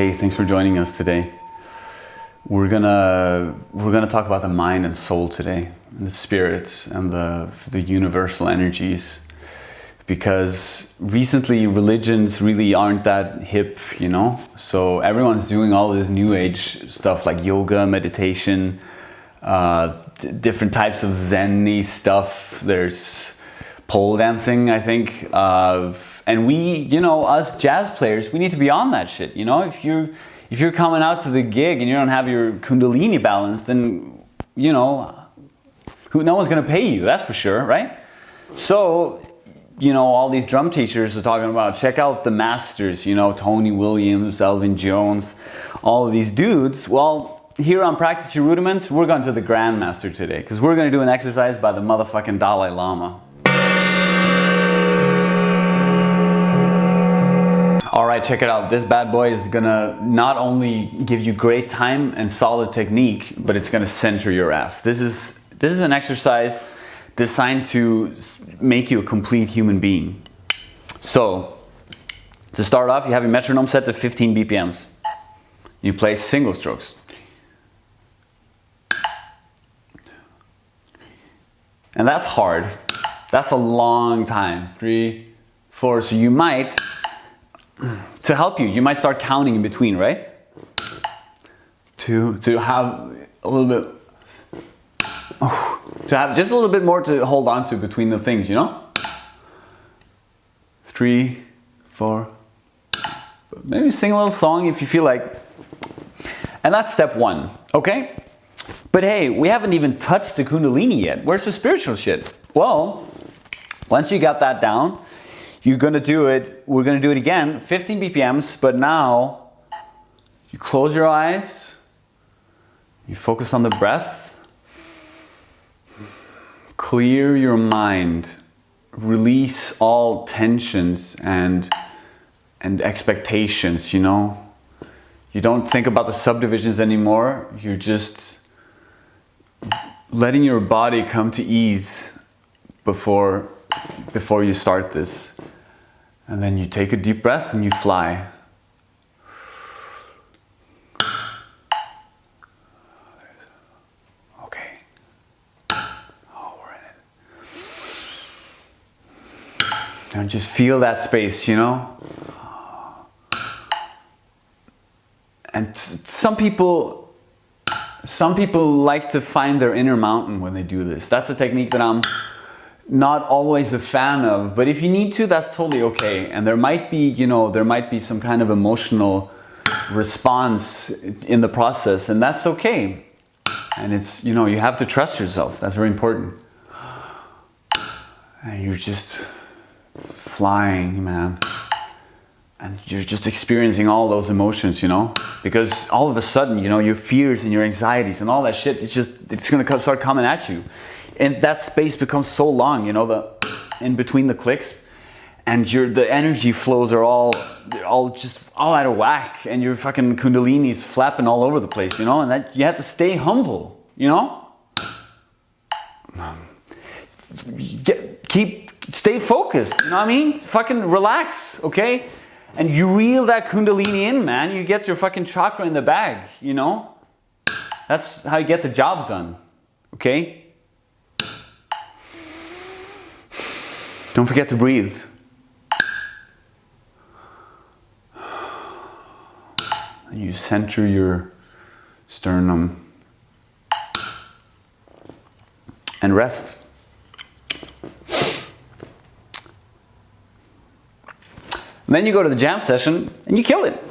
Hey, thanks for joining us today. We're gonna we're gonna talk about the mind and soul today, and the spirits and the the universal energies, because recently religions really aren't that hip, you know. So everyone's doing all this new age stuff like yoga, meditation, uh, different types of zen stuff. There's pole dancing, I think. Uh, and we, you know, us jazz players, we need to be on that shit. You know, if you're if you're coming out to the gig and you don't have your kundalini balance, then you know, who no one's gonna pay you. That's for sure, right? So, you know, all these drum teachers are talking about check out the masters. You know, Tony Williams, Elvin Jones, all of these dudes. Well. Here on Practice Your Rudiments, we're going to the Grandmaster today because we're going to do an exercise by the motherfucking Dalai Lama. All right, check it out. This bad boy is gonna not only give you great time and solid technique, but it's gonna center your ass. This is, this is an exercise designed to make you a complete human being. So, to start off, you have your metronome set to 15 BPMs. You play single strokes. And that's hard. That's a long time. Three, four. So you might to help you, you might start counting in between, right? To, to have a little bit, to have just a little bit more to hold on to between the things, you know? Three, four, maybe sing a little song if you feel like. And that's step one, okay? But hey, we haven't even touched the Kundalini yet. Where's the spiritual shit? Well, once you got that down, you're gonna do it, we're gonna do it again, 15 BPMs, but now you close your eyes, you focus on the breath, clear your mind, release all tensions and, and expectations, you know? You don't think about the subdivisions anymore, you're just letting your body come to ease before, before you start this. And then you take a deep breath and you fly. Okay. Oh, we're in it. And just feel that space, you know? And some people, some people like to find their inner mountain when they do this. That's a technique that I'm not always a fan of, but if you need to, that's totally okay. And there might be, you know, there might be some kind of emotional response in the process and that's okay. And it's, you know, you have to trust yourself. That's very important. And you're just flying, man. And you're just experiencing all those emotions, you know? Because all of a sudden, you know, your fears and your anxieties and all that shit, it's just, it's gonna start coming at you and that space becomes so long, you know, the in between the clicks, and your the energy flows are all all just all out of whack, and your fucking kundalini's flapping all over the place, you know, and that you have to stay humble, you know. Get, keep stay focused, you know what I mean? Fucking relax, okay? And you reel that kundalini in, man. You get your fucking chakra in the bag, you know? That's how you get the job done, okay? Don't forget to breathe. You center your sternum and rest. And then you go to the jam session and you kill it.